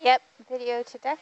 Yep, video to deck.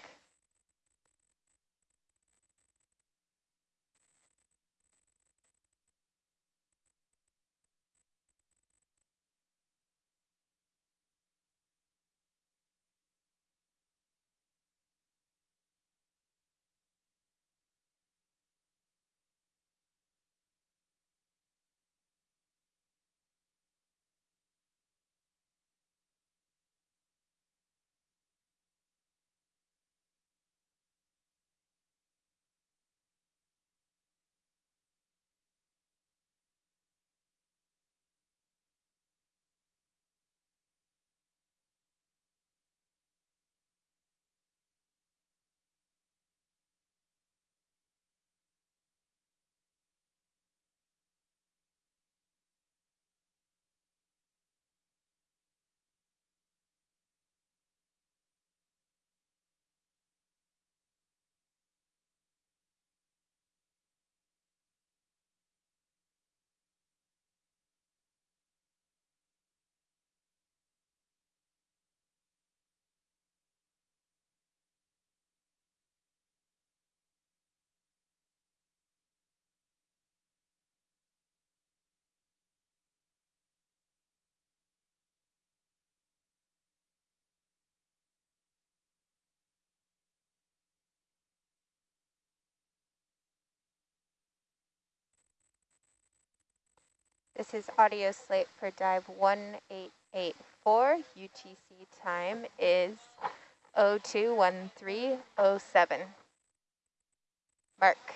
This is audio slate for dive 1884. UTC time is 021307. Mark.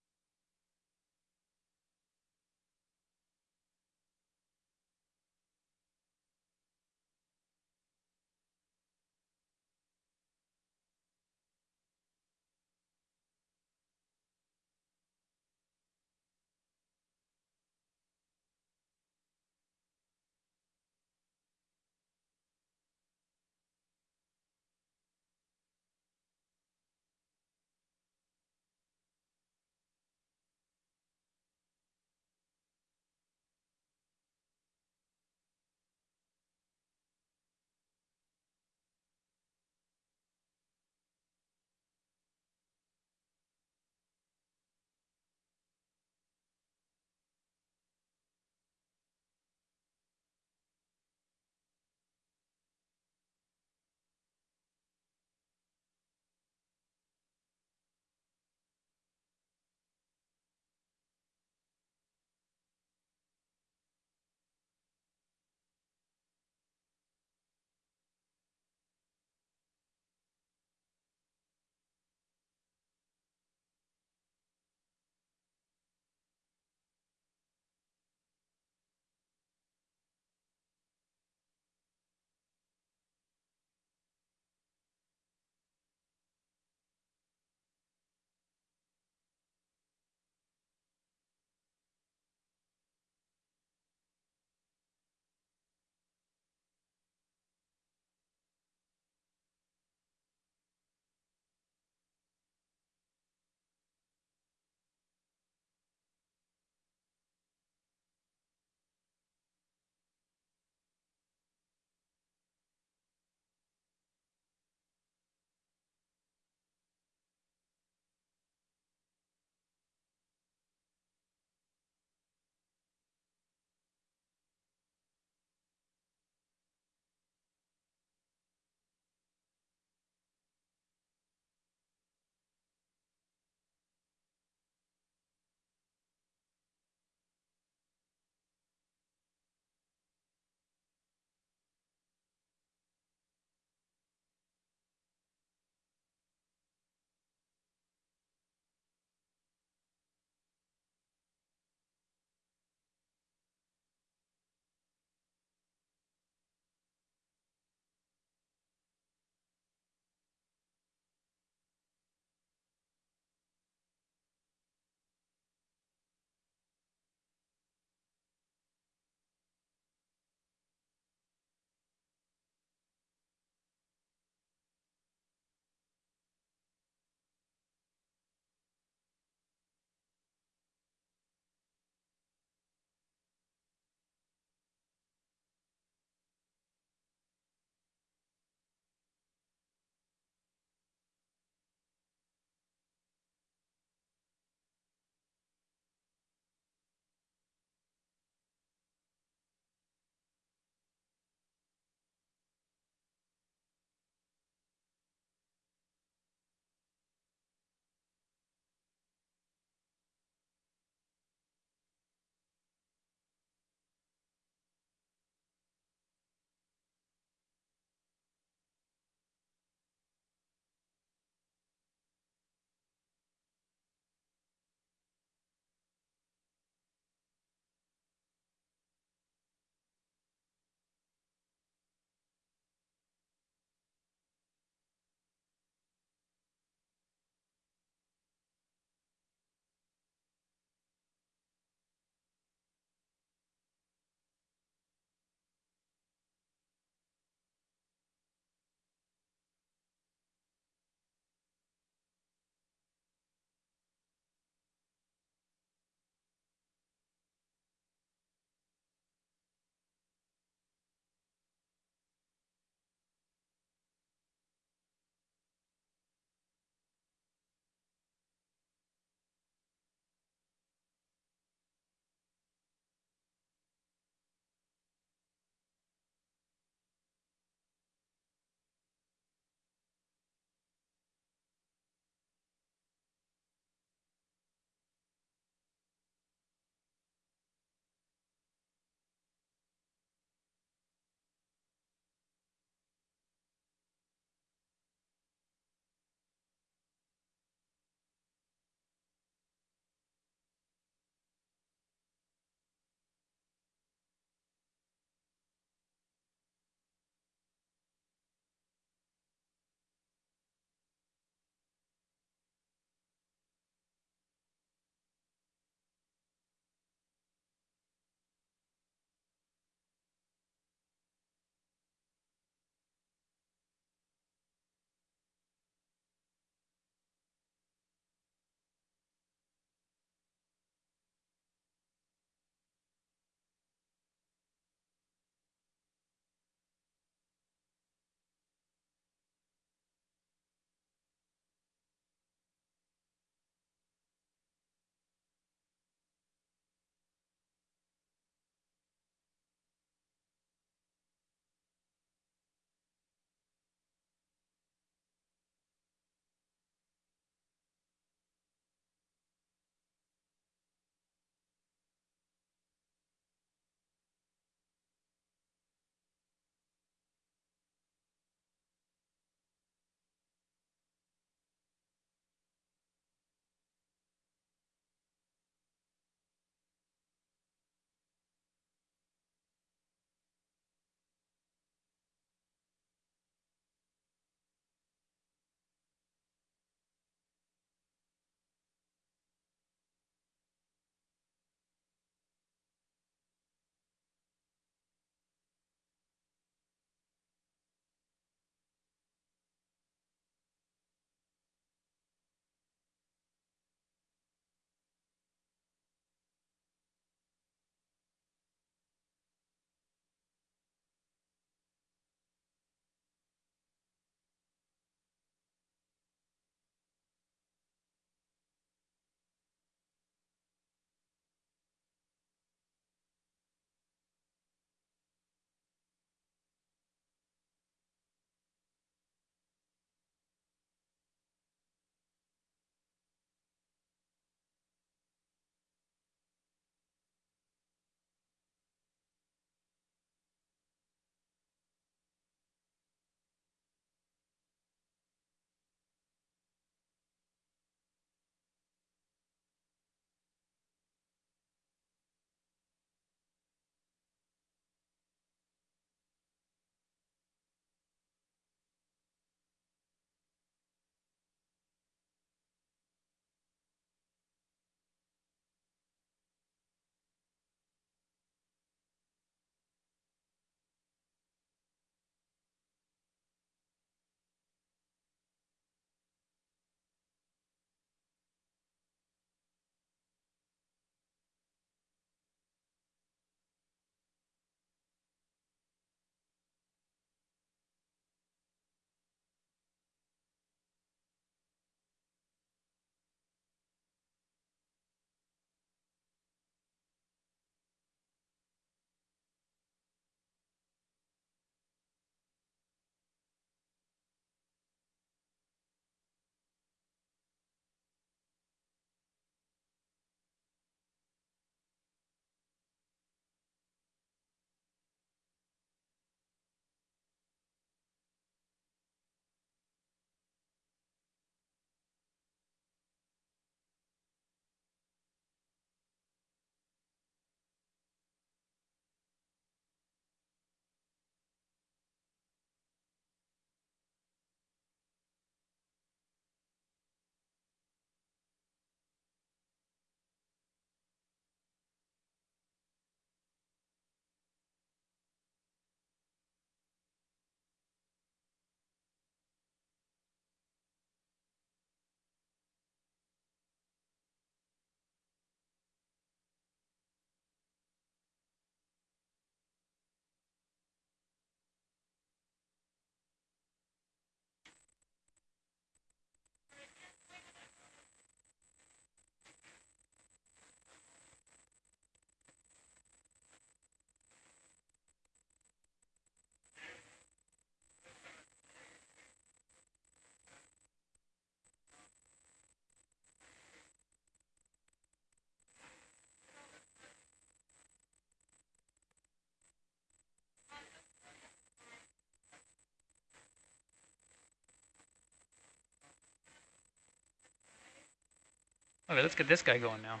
Okay, let's get this guy going now.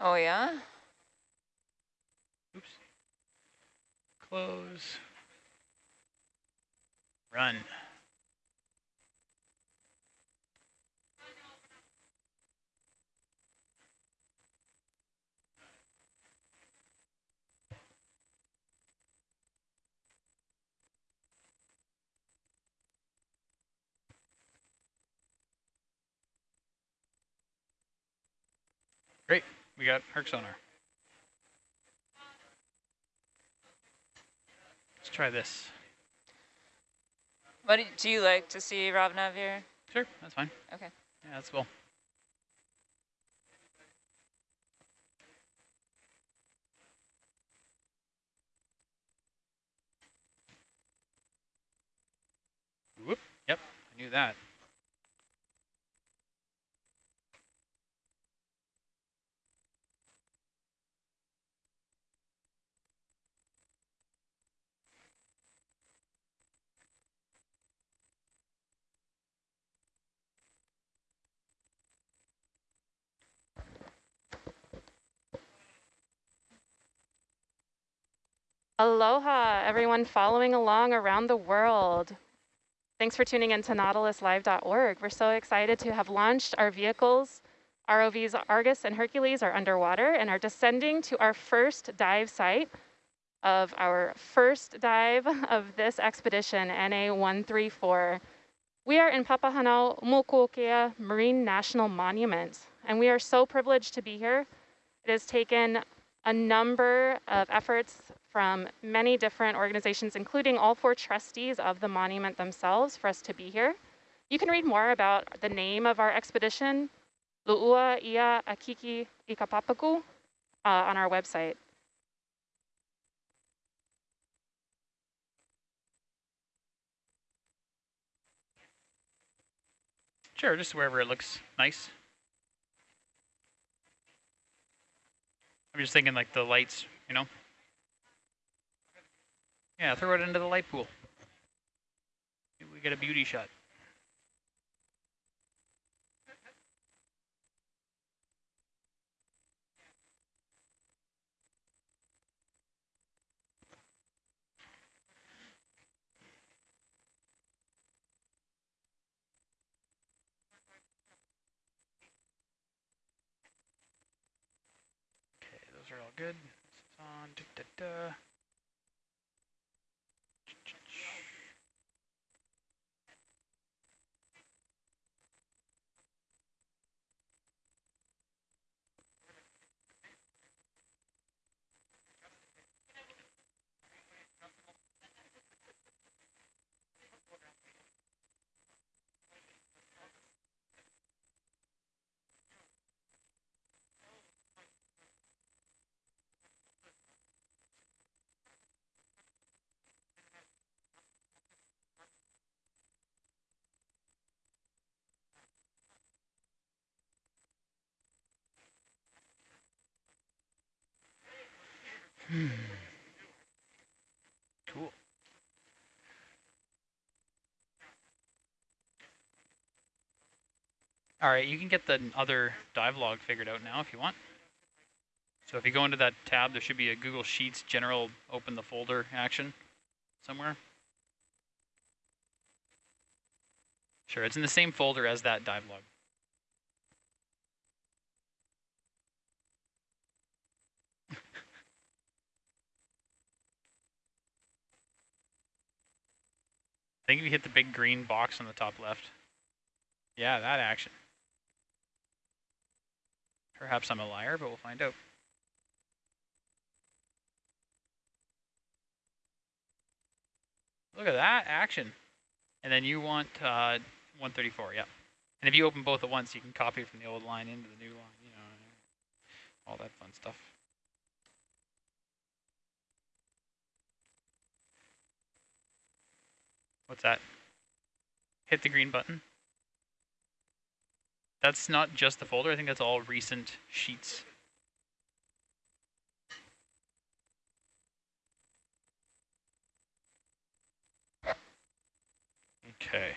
Oh, yeah? Oops. Close. Run. Great, we got Herc sonar. Let's try this. What do, do you like to see, Rob Navier? Sure, that's fine. Okay. Yeah, that's cool. Whoop, yep, I knew that. Aloha, everyone following along around the world. Thanks for tuning in to nautiluslive.org. We're so excited to have launched our vehicles. ROVs Argus and Hercules are underwater and are descending to our first dive site of our first dive of this expedition, NA-134. We are in Papahanaumokuakea Marine National Monument, and we are so privileged to be here. It has taken a number of efforts from many different organizations, including all four trustees of the monument themselves for us to be here. You can read more about the name of our expedition, Lu'ua Ia Akiki Ikapapaku, uh, on our website. Sure, just wherever it looks nice. I'm just thinking like the lights, you know? Yeah, throw it into the light pool. Maybe we get a beauty shot. Okay, those are all good. It's on. Da, da, da. Cool. All right, you can get the other dive log figured out now if you want. So if you go into that tab, there should be a Google Sheets general open the folder action somewhere. Sure, it's in the same folder as that dive log. Think you hit the big green box on the top left. Yeah, that action. Perhaps I'm a liar, but we'll find out. Look at that action. And then you want uh, 134, yeah. And if you open both at once, you can copy from the old line into the new line, you know, all that fun stuff. What's that? Hit the green button. That's not just the folder. I think that's all recent sheets. Okay.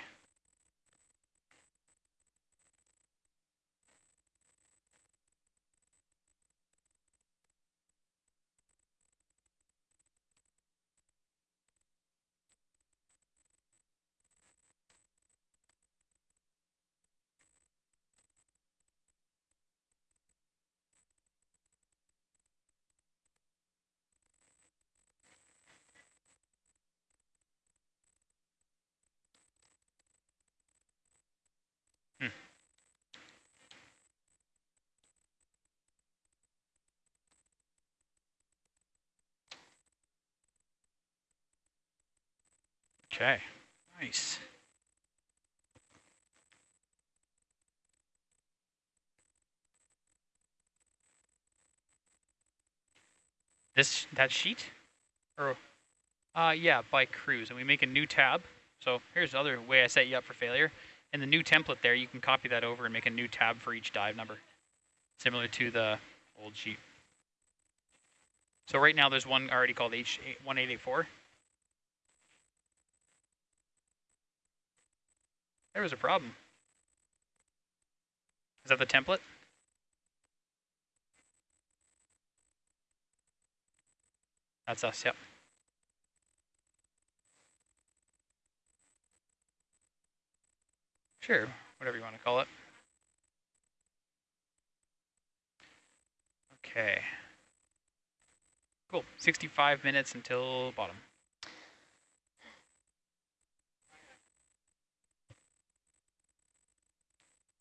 Okay, nice. This, that sheet? Or, uh, yeah, by cruise, and we make a new tab. So here's the other way I set you up for failure. In the new template there, you can copy that over and make a new tab for each dive number, similar to the old sheet. So right now there's one already called H1884. There was a problem. Is that the template? That's us, yep. Sure, whatever you want to call it. Okay. Cool, 65 minutes until bottom.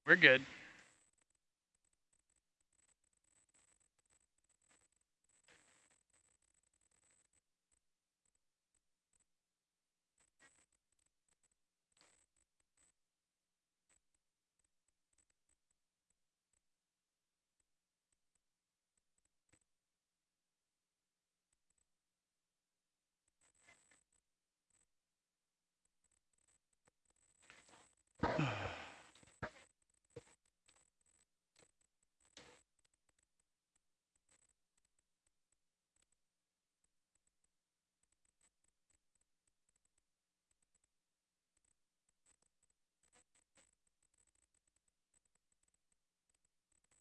We're good.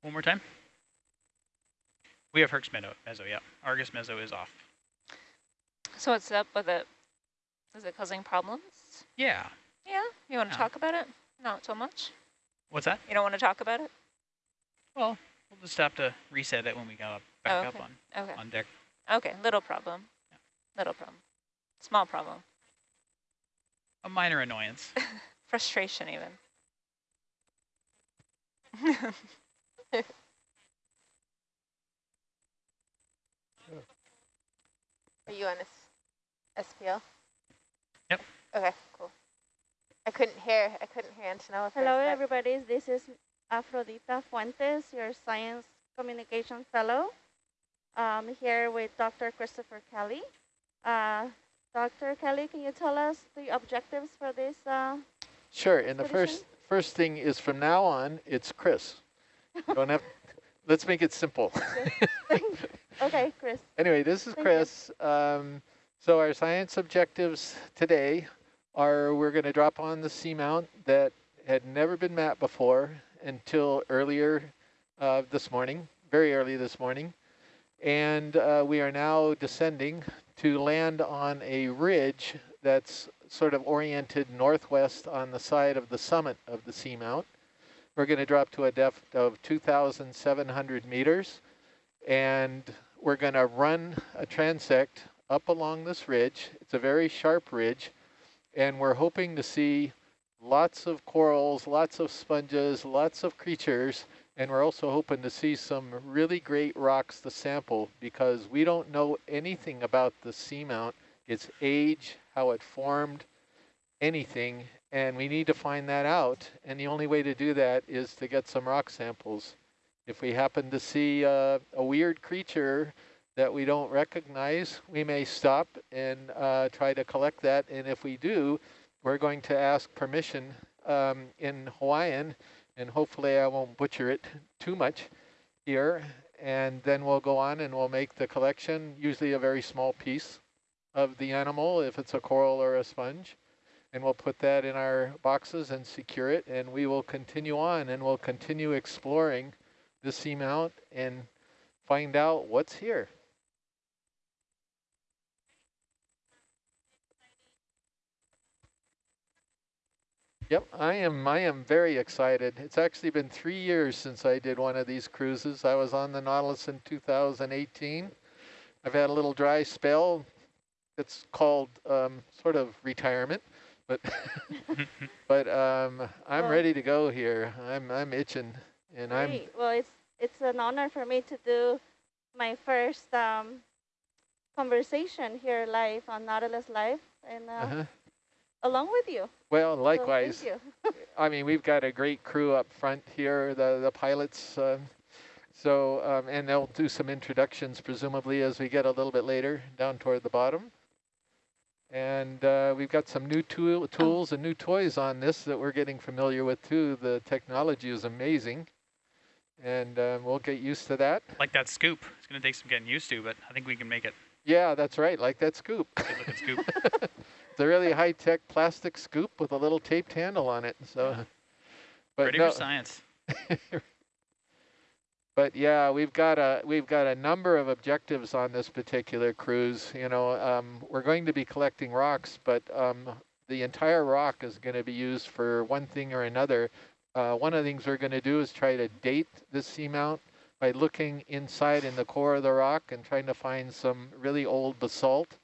One more time. We have Herc's Meadow, Mezzo, yeah. Argus Mezzo is off. So what's up with it? Is it causing problems? Yeah. Yeah. You want to Yeah. talk about it? Not so much. What's that? You don't want to talk about it? Well, we'll just have to reset it when we go up, back Oh, up on, Okay. on deck. Okay. Little problem. Little problem. Small problem. A minor annoyance. Frustration even. Are you on S SPL? Yep. Okay, cool. I couldn't hear. I couldn't hear Antonella. Hello, everybody. This is Afrodita Fuentes, your Science Communication Fellow. Um, here with Dr. Christopher Kelley. Uh, Dr. Kelley, can you tell us the objectives for this? Uh, Sure, and the first first thing is from now on, it's Chris. Don't have, let's make it simple. okay, Chris. anyway, this is Thank. Chris. Um, so our science objectives today are we're going to drop on the seamount that had never been mapped before until earlier uh, this morning, very early this morning. And uh, we are now descending to land on a ridge that's sort of oriented northwest on the side of the summit of the seamount. We're going to drop to a depth of 2,700 meters, and we're going to run a transect up along this ridge. It's a very sharp ridge, and we're hoping to see lots of corals, lots of sponges, lots of creatures, and we're also hoping to see some really great rocks to sample because we don't know anything about the seamount, its age, how it formed, anything, and we need to find that out. And the only way to do that is to get some rock samples. If we happen to see uh, a weird creature that we don't recognize, we may stop and uh, try to collect that. And if we do, we're going to ask permission um, in Hawaiian, and hopefully I won't butcher it too much here. And then we'll go on and we'll make the collection, usually a very small piece of the animal, if it's a coral or a sponge. And we'll put that in our boxes and secure it, and we will continue on and we'll continue exploring the seamount and find out what's here. Yep, I am I am very excited. It's actually been three years since I did one of these cruises. I was on the Nautilus in 2018. I've had a little dry spell. It's called um, sort of retirement, but but um, I'm Well- ready to go here. I'm I'm itching, and I'm Well, it's it's an honor for me to do my first um, conversation here live on Nautilus Live, and uh, uh-huh. along with you. Well, So likewise. thank you. I mean, we've got a great crew up front here, the, the pilots. Um, so, um, and they'll do some introductions presumably as we get a little bit later down toward the bottom. And uh, we've got some new tool, tools and new toys on this that we're getting familiar with too. The technology is amazing. And um, we'll get used to that. Like that scoop. It's going to take some getting used to, but I think we can make it. Yeah, that's right, like that scoop. Good looking scoop. It's a really high-tech plastic scoop with a little taped handle on it. So, but Ready no, for science. but yeah, we've got a we've got a number of objectives on this particular cruise. You know, um, we're going to be collecting rocks, but um, the entire rock is going to be used for one thing or another. Uh, one of the things we're going to do is try to date this seamount by looking inside in the core of the rock and trying to find some really old basalt.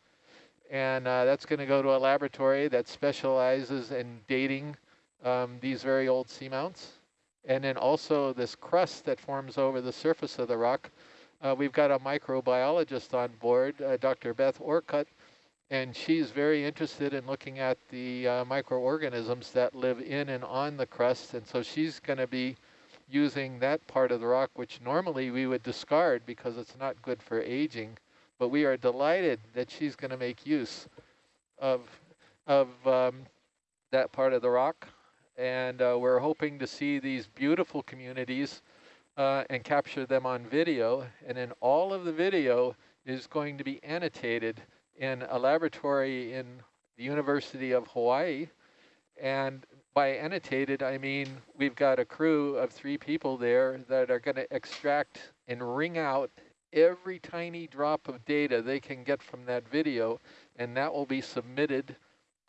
And uh, that's going to go to a laboratory that specializes in dating um, these very old seamounts. And then also this crust that forms over the surface of the rock. Uh, we've got a microbiologist on board, uh, Dr. Beth Orcutt, and she's very interested in looking at the uh, microorganisms that live in and on the crust. And so she's going to be using that part of the rock, which normally we would discard because it's not good for aging. But we are delighted that she's going to make use of, of um, that part of the rock and uh, we're hoping to see these beautiful communities uh, and capture them on video. And then all of the video is going to be annotated in a laboratory in the University of Hawaii. And by annotated, I mean we've got a crew of three people there that are going to extract and wring out every tiny drop of data they can get from that video, and that will be submitted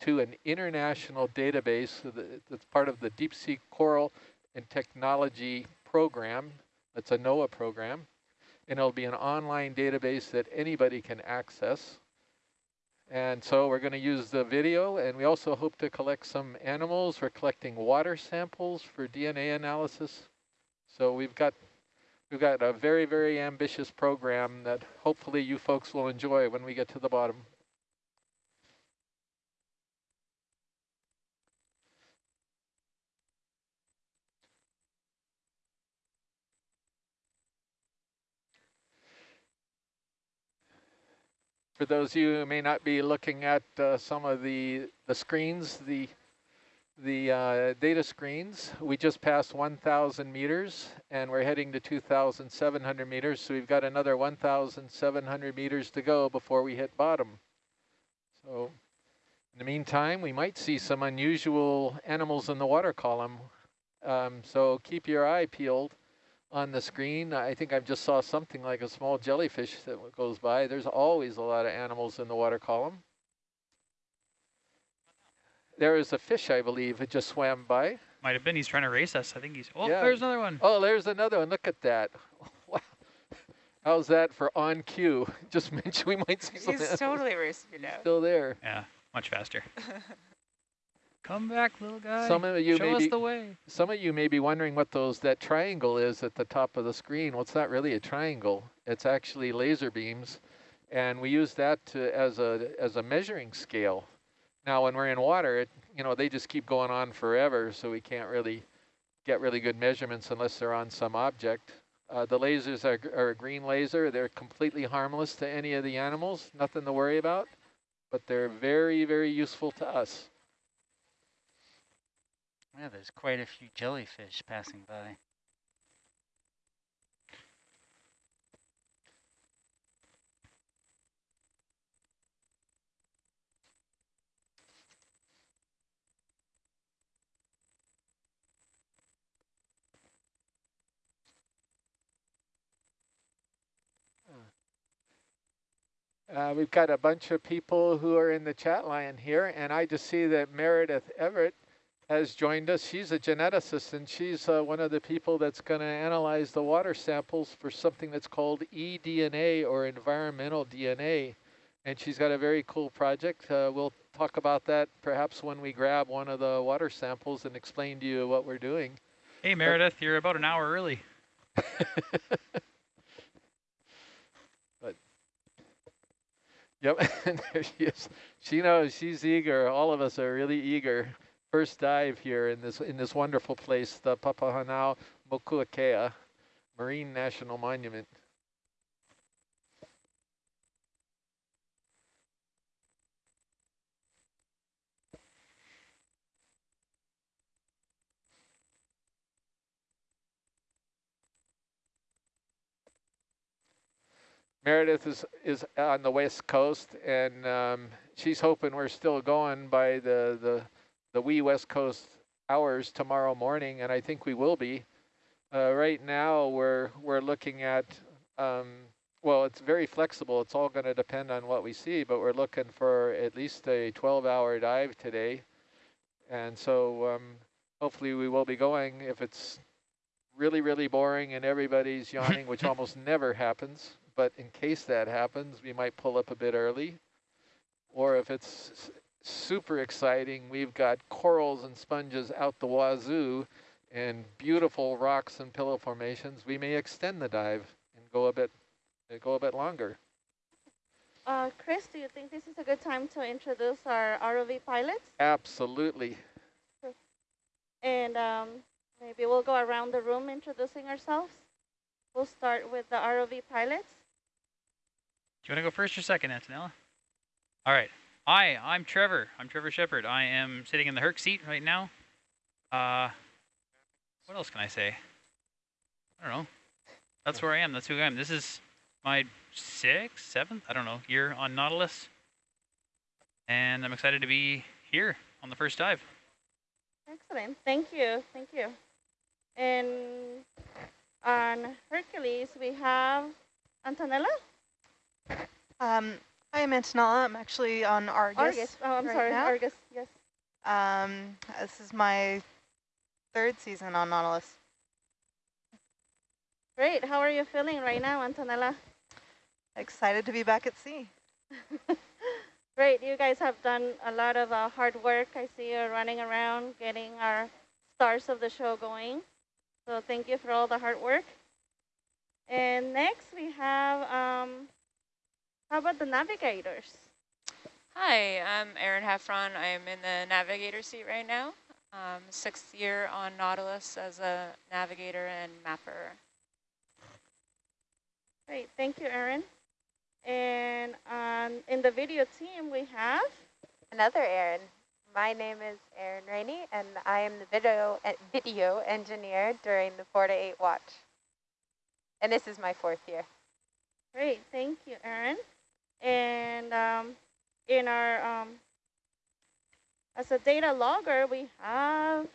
to an international database that's part of the Deep Sea Coral and Technology Program. That's a NOAA program. And it'll be an online database that anybody can access. And so we're going to use the video, and we also hope to collect some animals. We're collecting water samples for DNA analysis. So we've got we've got a very, very ambitious program that hopefully you folks will enjoy when we get to the bottom. For those of you who may not be looking at uh, some of the, the screens, the, the uh, data screens, we just passed 1,000 meters and we're heading to 2,700 meters. So we've got another 1,700 meters to go before we hit bottom. So in the meantime, we might see some unusual animals in the water column. Um, so keep your eye peeled on the screen. I think I just saw something like a small jellyfish that goes by. There's always a lot of animals in the water column. There is a fish, I believe, that just swam by. Might have been. He's trying to race us. I think he's. Oh, Yeah. there's another one. Oh, there's another one. Look at that. Wow. How's that for on cue? Just mention we might see some He's totally racing you now. still there. Yeah, much faster. Come back, little guy. Some of you Show may us be, the way. some of you may be wondering what those that triangle is at the top of the screen. Well, it's not really a triangle. It's actually laser beams, and we use that to, as a as a measuring scale. Now, when we're in water, it, you know, they just keep going on forever, so we can't really get really good measurements unless they're on some object. Uh, the lasers are, are a green laser. They're completely harmless to any of the animals, nothing to worry about, but they're very, very useful to us. Yeah, there's quite a few jellyfish passing by. Uh, we've got a bunch of people who are in the chat line here, and I just see that Meredith Everett has joined us. She's a geneticist, and she's uh, one of the people that's going to analyze the water samples for something that's called eDNA or environmental DNA. And she's got a very cool project. Uh, we'll talk about that perhaps when we grab one of the water samples and explain to you what we're doing. Hey, Meredith, you're about an hour early. but Yep, and there she is. She knows she's eager. All of us are really eager. First dive here in this in this wonderful place, the Papahanao Mokuakea Marine National Monument. Meredith is is on the west coast, and um, she's hoping we're still going by the the the wee west coast hours tomorrow morning, and I think we will be. Uh, right now, we're we're looking at um, well, it's very flexible. It's all going to depend on what we see, but we're looking for at least a 12-hour dive today, and so um, hopefully we will be going. If it's really really boring and everybody's yawning, which almost never happens but in case that happens, we might pull up a bit early. Or if it's super exciting, we've got corals and sponges out the wazoo and beautiful rocks and pillow formations, we may extend the dive and go a bit go a bit longer. Uh, Chris, do you think this is a good time to introduce our ROV pilots? Absolutely. And um, maybe we'll go around the room introducing ourselves. We'll start with the ROV pilots. Do you want to go first or second, Antonella? All right. Hi, I'm Trevor. I'm Trevor Shepard. I am sitting in the Herc seat right now. Uh, what else can I say? I don't know. That's where I am. That's who I am. This is my sixth, seventh, I don't know, year on Nautilus. And I'm excited to be here on the first dive. Excellent. Thank you. Thank you. And on Hercules, we have Antonella? Um, I am Antonella. I'm actually on Argus. Argus. Oh, I'm right sorry. now. Argus, yes. Um, this is my third season on Nautilus. Great. How are you feeling right now, Antonella? Excited to be back at sea. Great. You guys have done a lot of uh, hard work. I see you running around getting our stars of the show going. So thank you for all the hard work. And next we have, um, how about the navigators? Hi, I'm Erin Heffron. I'm in the navigator seat right now. Um, sixth year on Nautilus as a navigator and mapper. Great, thank you, Erin. And um, in the video team, we have Another Erin. My name is Erin Rainey, and I am the video uh, video engineer during the 4 to 8 watch. And this is my fourth year. Great, thank you, Erin. And um, in our, um, as a data logger, we have,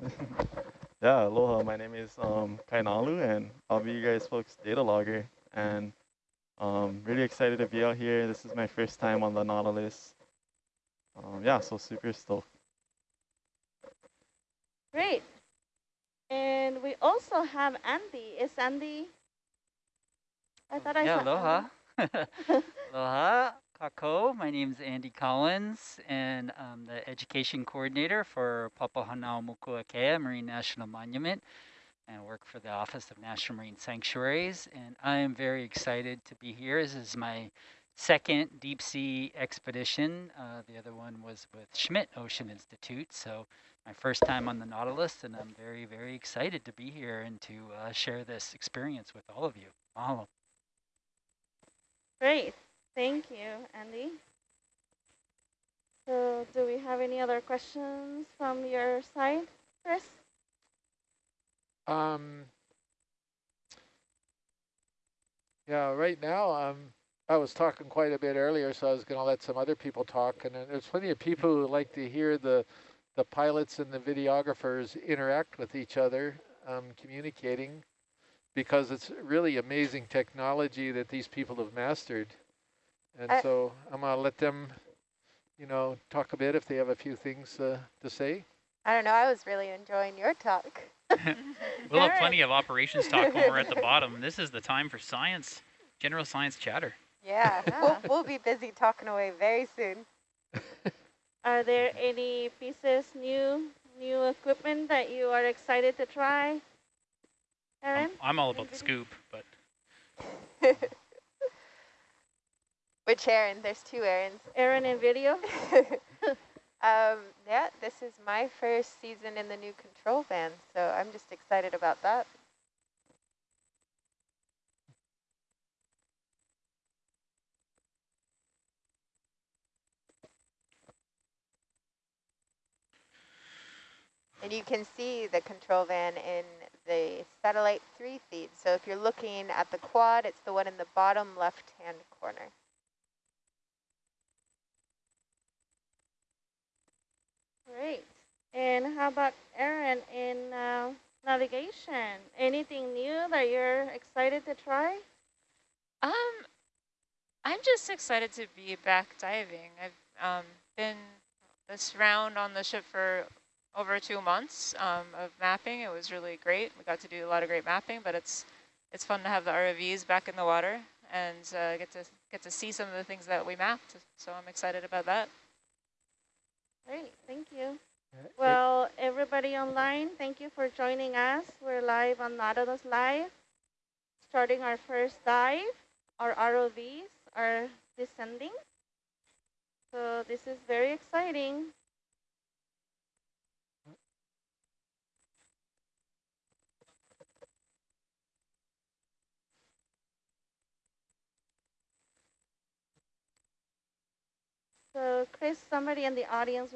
Yeah, aloha. My name is um, Kainalu, and I'll be you guys folks' data logger. And um, really excited to be out here. This is my first time on the Nautilus. Um, yeah, so super stoked. great. And we also have Andy. Is Andy? I thought I yeah, aloha. Aloha, kakou. My name is Andy Collins, and I'm the education coordinator for Papahanaumokuakea Marine National Monument, and work for the Office of National Marine Sanctuaries. And I am very excited to be here. This is my second deep sea expedition. Uh, the other one was with Schmidt Ocean Institute, so my first time on the Nautilus, and I'm very, very excited to be here and to uh, share this experience with all of you. Mahalo. Great. Thank you, Andy. So do we have any other questions from your side, Chris? Um, yeah, right now, um, I was talking quite a bit earlier, so I was going to let some other people talk. And there's plenty of people who like to hear the, the pilots and the videographers interact with each other, um, communicating, because it's really amazing technology that these people have mastered. And I- so I'm going to let them, you know, talk a bit if they have a few things uh, to say. I don't know. I was really enjoying your talk. We'll have Alright. plenty of operations talk when we're at the bottom. This is the time for science, general science chatter. Yeah, Yeah. We'll, we'll be busy talking away very soon. Are there any pieces, new new equipment that you are excited to try, I'm, I'm all about the scoop, but Which Erin? There's two Erins. Erin in video. um, yeah, this is my first season in the new control van, so I'm just excited about that. Can see the control van in the satellite three feed. So if you're looking at the quad, it's the one in the bottom left-hand corner. Great. And how about Erin in uh, navigation? Anything new that you're excited to try? Um, I'm just excited to be back diving. I've um, been this round on the ship for over two months um, of mapping. It was really great. We got to do a lot of great mapping, but it's it's fun to have the ROVs back in the water and uh, get to get to see some of the things that we mapped. So I'm excited about that. Great, thank you. Well, everybody online, thank you for joining us. We're live on Nautilus Live, starting our first dive. Our ROVs are descending. So this is very exciting. So Chris, somebody in the audience